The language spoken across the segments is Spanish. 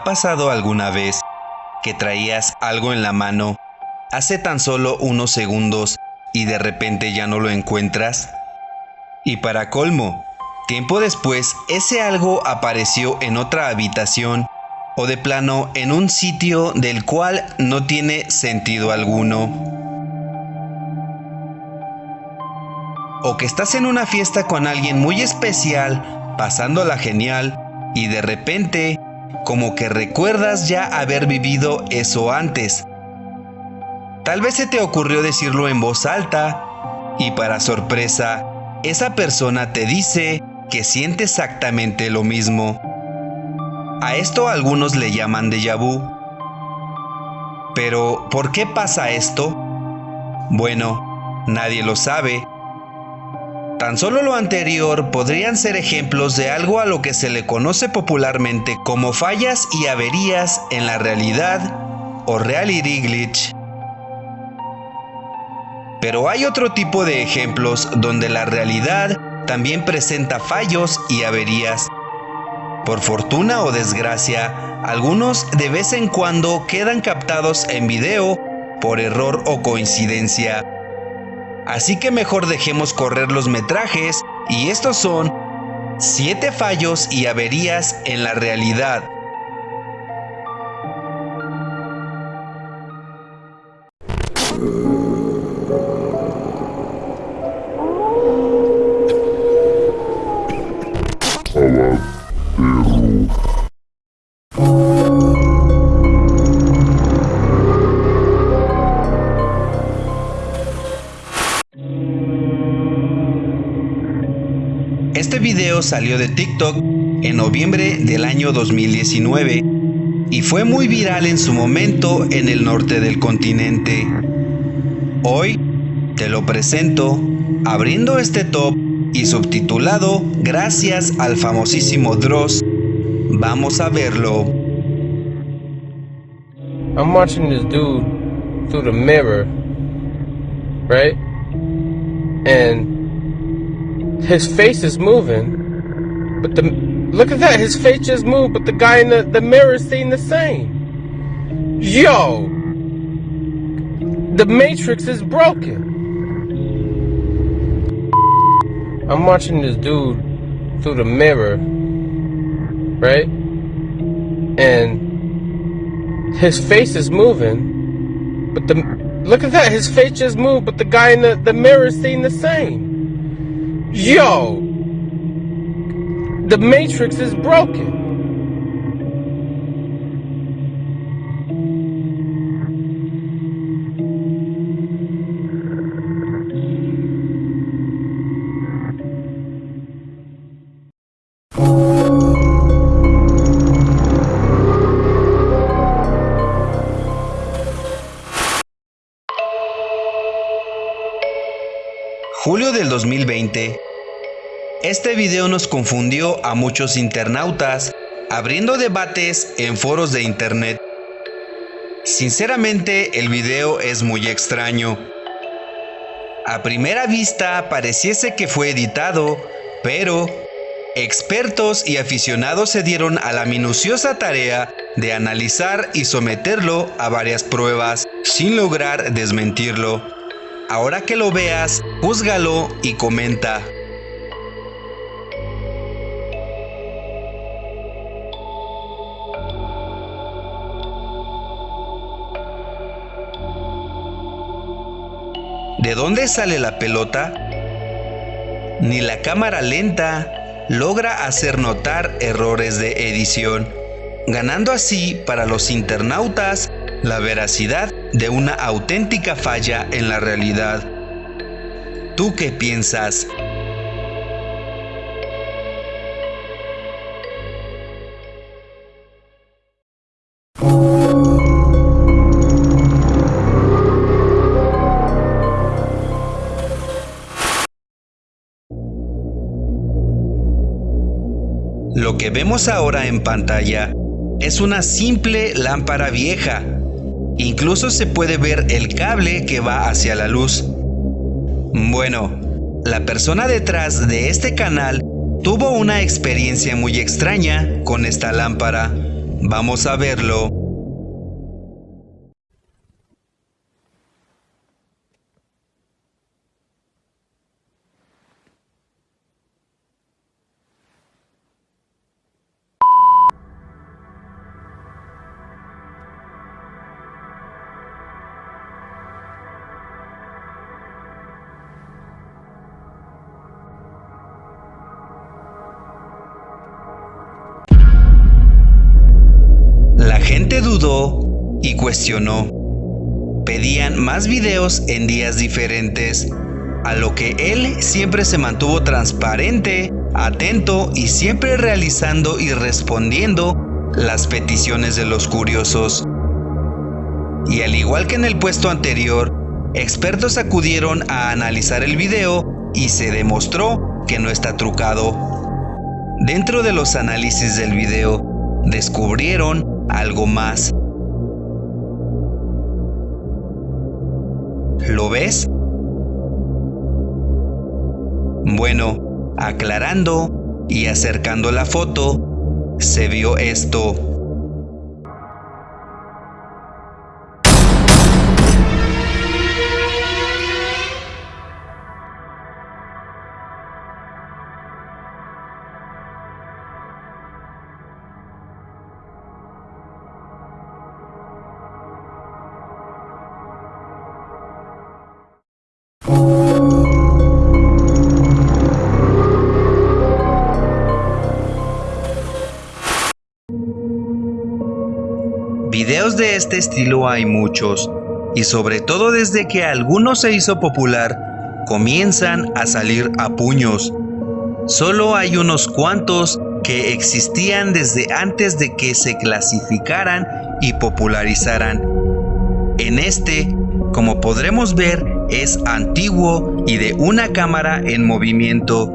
ha pasado alguna vez que traías algo en la mano hace tan solo unos segundos y de repente ya no lo encuentras? Y para colmo, tiempo después ese algo apareció en otra habitación o de plano en un sitio del cual no tiene sentido alguno. O que estás en una fiesta con alguien muy especial, pasándola genial, y de repente como que recuerdas ya haber vivido eso antes. Tal vez se te ocurrió decirlo en voz alta y para sorpresa, esa persona te dice que siente exactamente lo mismo. A esto algunos le llaman déjà vu. Pero, ¿por qué pasa esto? Bueno, nadie lo sabe, Tan solo lo anterior podrían ser ejemplos de algo a lo que se le conoce popularmente como fallas y averías en la realidad o reality glitch. Pero hay otro tipo de ejemplos donde la realidad también presenta fallos y averías. Por fortuna o desgracia, algunos de vez en cuando quedan captados en video por error o coincidencia Así que mejor dejemos correr los metrajes y estos son 7 fallos y averías en la realidad. Video salió de TikTok en noviembre del año 2019 y fue muy viral en su momento en el norte del continente. Hoy te lo presento abriendo este top y subtitulado Gracias al famosísimo Dross. Vamos a verlo. I'm watching this dude through the mirror, right? And his face is moving, but the look at that, his face just moved, but the guy in the, the mirror is seeing the same. Yo! The Matrix is broken. I'm watching this dude through the mirror, right? And his face is moving, but the look at that, his face just moved, but the guy in the, the mirror is seeing the same. Yo! The Matrix is broken. 2020. Este video nos confundió a muchos internautas, abriendo debates en foros de internet. Sinceramente, el video es muy extraño. A primera vista pareciese que fue editado, pero expertos y aficionados se dieron a la minuciosa tarea de analizar y someterlo a varias pruebas sin lograr desmentirlo. Ahora que lo veas, júzgalo y comenta. ¿De dónde sale la pelota? Ni la cámara lenta logra hacer notar errores de edición, ganando así para los internautas la veracidad de una auténtica falla en la realidad. ¿Tú qué piensas? Lo que vemos ahora en pantalla es una simple lámpara vieja Incluso se puede ver el cable que va hacia la luz. Bueno, la persona detrás de este canal tuvo una experiencia muy extraña con esta lámpara. Vamos a verlo. Dudó y cuestionó. Pedían más videos en días diferentes, a lo que él siempre se mantuvo transparente, atento y siempre realizando y respondiendo las peticiones de los curiosos. Y al igual que en el puesto anterior, expertos acudieron a analizar el video y se demostró que no está trucado. Dentro de los análisis del video, descubrieron algo más. ¿Lo ves? Bueno, aclarando y acercando la foto, se vio esto. Videos de este estilo hay muchos, y sobre todo desde que alguno se hizo popular, comienzan a salir a puños. Solo hay unos cuantos que existían desde antes de que se clasificaran y popularizaran. En este, como podremos ver, es antiguo y de una cámara en movimiento,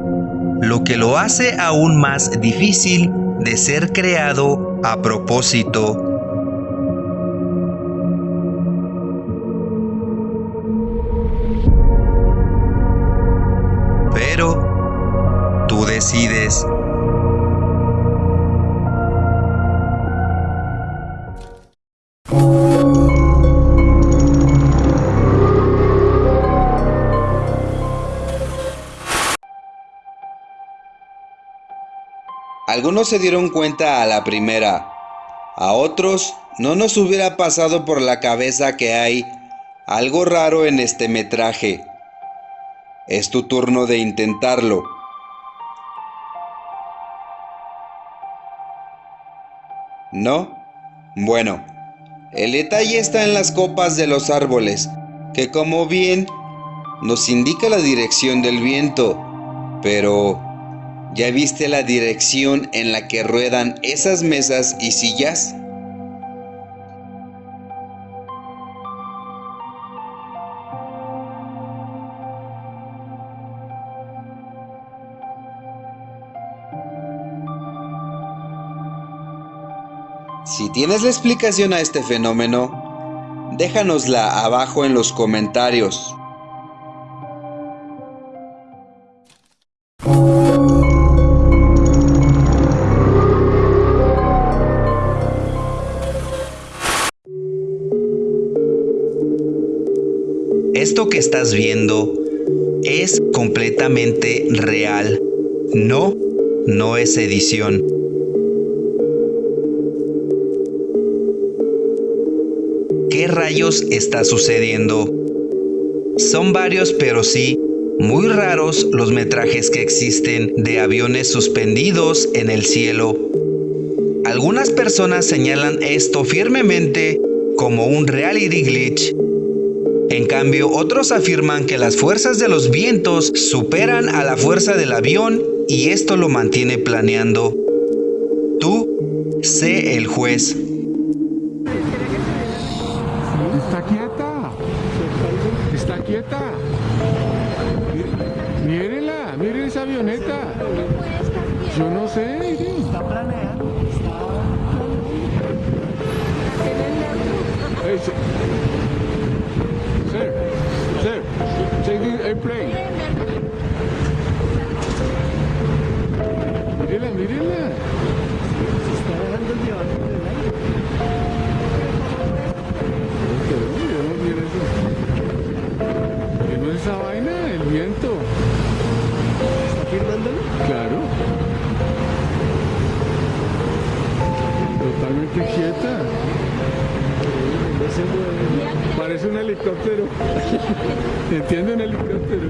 lo que lo hace aún más difícil de ser creado a propósito. Algunos se dieron cuenta a la primera, a otros no nos hubiera pasado por la cabeza que hay algo raro en este metraje. Es tu turno de intentarlo. ¿No? Bueno, el detalle está en las copas de los árboles, que como bien nos indica la dirección del viento, pero ¿ya viste la dirección en la que ruedan esas mesas y sillas? Si tienes la explicación a este fenómeno, déjanosla abajo en los comentarios. Esto que estás viendo es completamente real. No, no es edición. ¿Qué rayos está sucediendo? Son varios, pero sí, muy raros los metrajes que existen de aviones suspendidos en el cielo. Algunas personas señalan esto firmemente como un reality glitch. En cambio, otros afirman que las fuerzas de los vientos superan a la fuerza del avión y esto lo mantiene planeando. Tú, sé el juez. miren esa avioneta. Yo no sé, Está planeado. Sir, sir, take the airplane. Mírenla, mírenla. Se está dejando el diablo. Totalmente quieta. Parece un helicóptero. ¿Entiende un helicóptero?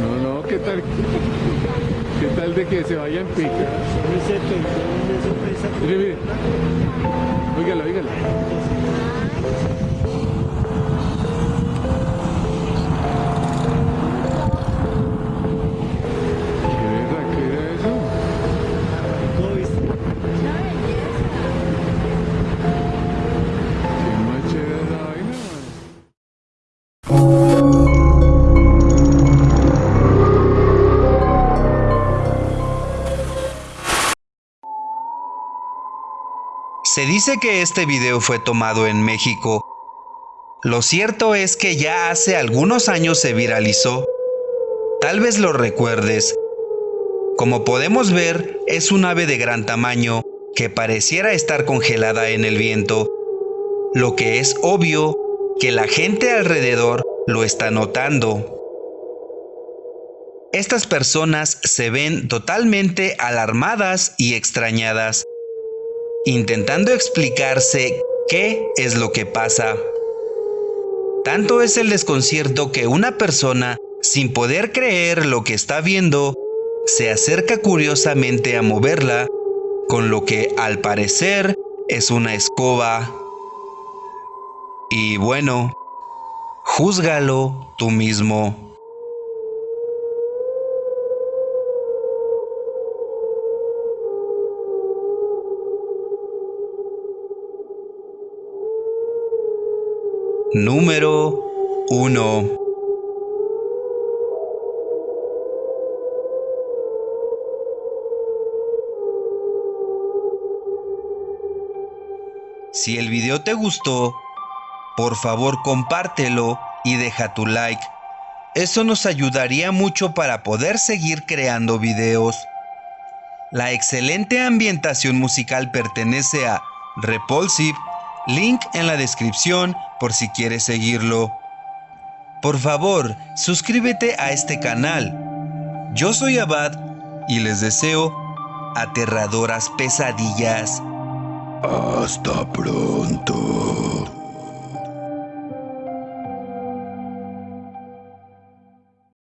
No, no, ¿qué tal? ¿Qué tal de que se vaya en pica? Mire, mire. Se dice que este video fue tomado en México. Lo cierto es que ya hace algunos años se viralizó. Tal vez lo recuerdes. Como podemos ver, es un ave de gran tamaño que pareciera estar congelada en el viento, lo que es obvio que la gente alrededor lo está notando. Estas personas se ven totalmente alarmadas y extrañadas, intentando explicarse qué es lo que pasa. Tanto es el desconcierto que una persona, sin poder creer lo que está viendo, se acerca curiosamente a moverla, con lo que al parecer es una escoba. Y bueno, júzgalo tú mismo. Número 1. Si el video te gustó, por favor compártelo y deja tu like. Eso nos ayudaría mucho para poder seguir creando videos. La excelente ambientación musical pertenece a Repulsive, link en la descripción por si quieres seguirlo. Por favor, suscríbete a este canal. Yo soy Abad y les deseo aterradoras pesadillas. Hasta pronto.